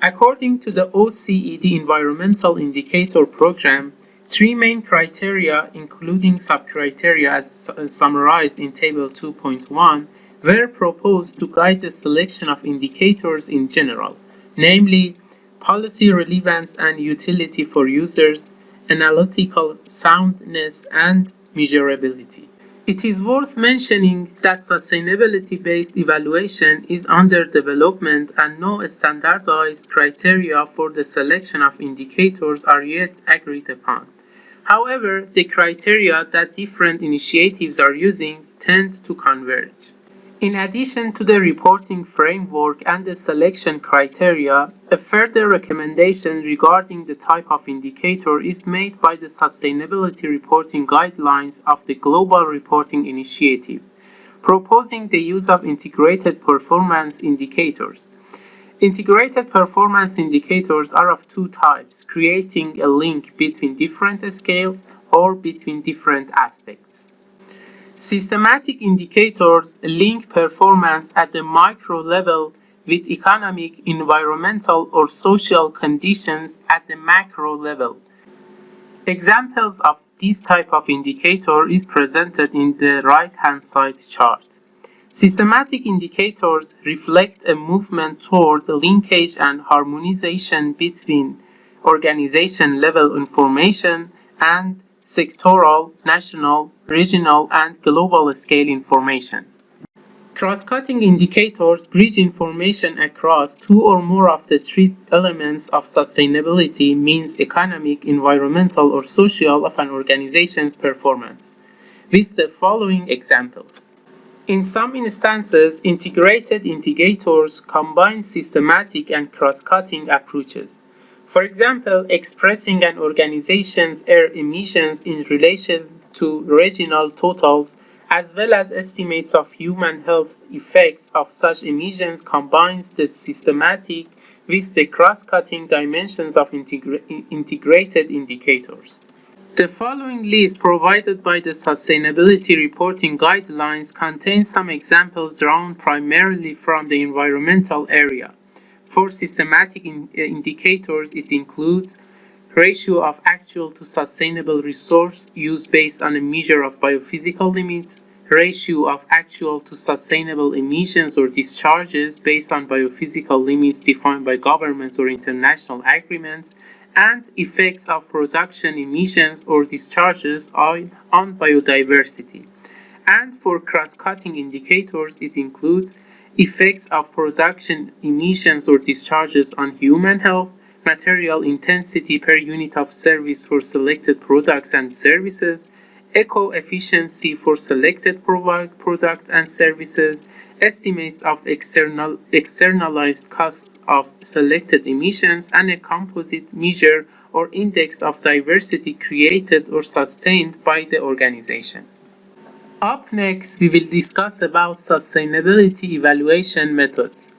According to the OECD Environmental Indicator Program, three main criteria, including sub-criteria as uh, summarized in Table 2.1, were proposed to guide the selection of indicators in general, namely policy relevance and utility for users, analytical soundness, and measurability. It is worth mentioning that sustainability-based evaluation is under development and no standardized criteria for the selection of indicators are yet agreed upon. However, the criteria that different initiatives are using tend to converge. In addition to the reporting framework and the selection criteria, a further recommendation regarding the type of indicator is made by the Sustainability Reporting Guidelines of the Global Reporting Initiative, proposing the use of integrated performance indicators. Integrated performance indicators are of two types, creating a link between different scales or between different aspects. Systematic indicators link performance at the micro level with economic, environmental, or social conditions at the macro level. Examples of this type of indicator is presented in the right-hand side chart. Systematic indicators reflect a movement toward linkage and harmonization between organization-level information and sectoral, national, regional, and global scale information. Cross-cutting indicators bridge information across two or more of the three elements of sustainability means economic, environmental, or social of an organization's performance, with the following examples. In some instances, integrated indicators combine systematic and cross-cutting approaches. For example, expressing an organization's air emissions in relation to regional totals as well as estimates of human health effects of such emissions combines the systematic with the cross-cutting dimensions of integra integrated indicators. The following list provided by the Sustainability Reporting Guidelines contains some examples drawn primarily from the environmental area. For systematic in, uh, indicators, it includes ratio of actual to sustainable resource use based on a measure of biophysical limits, ratio of actual to sustainable emissions or discharges based on biophysical limits defined by governments or international agreements, and effects of production emissions or discharges on, on biodiversity. And for cross-cutting indicators, it includes effects of production emissions or discharges on human health, material intensity per unit of service for selected products and services, eco-efficiency for selected product and services, estimates of external, externalized costs of selected emissions, and a composite measure or index of diversity created or sustained by the organization. Up next, we will discuss about sustainability evaluation methods.